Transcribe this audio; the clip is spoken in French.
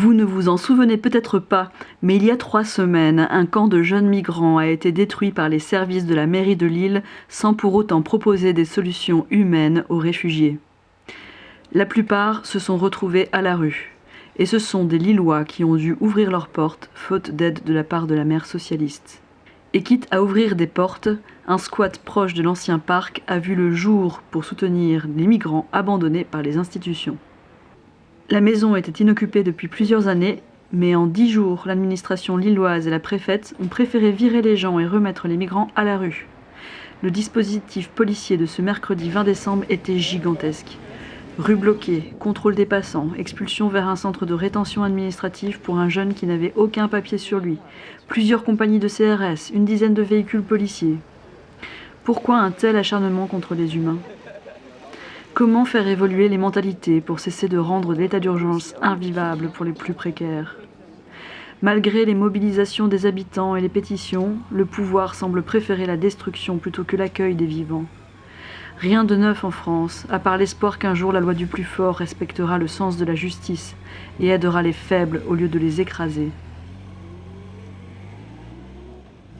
Vous ne vous en souvenez peut-être pas, mais il y a trois semaines, un camp de jeunes migrants a été détruit par les services de la mairie de Lille sans pour autant proposer des solutions humaines aux réfugiés. La plupart se sont retrouvés à la rue, et ce sont des Lillois qui ont dû ouvrir leurs portes faute d'aide de la part de la maire socialiste. Et quitte à ouvrir des portes, un squat proche de l'ancien parc a vu le jour pour soutenir les migrants abandonnés par les institutions. La maison était inoccupée depuis plusieurs années, mais en dix jours, l'administration lilloise et la préfète ont préféré virer les gens et remettre les migrants à la rue. Le dispositif policier de ce mercredi 20 décembre était gigantesque. Rue bloquée, contrôle des passants, expulsion vers un centre de rétention administrative pour un jeune qui n'avait aucun papier sur lui, plusieurs compagnies de CRS, une dizaine de véhicules policiers. Pourquoi un tel acharnement contre les humains? Comment faire évoluer les mentalités pour cesser de rendre l'état d'urgence invivable pour les plus précaires Malgré les mobilisations des habitants et les pétitions, le pouvoir semble préférer la destruction plutôt que l'accueil des vivants. Rien de neuf en France, à part l'espoir qu'un jour la loi du plus fort respectera le sens de la justice et aidera les faibles au lieu de les écraser.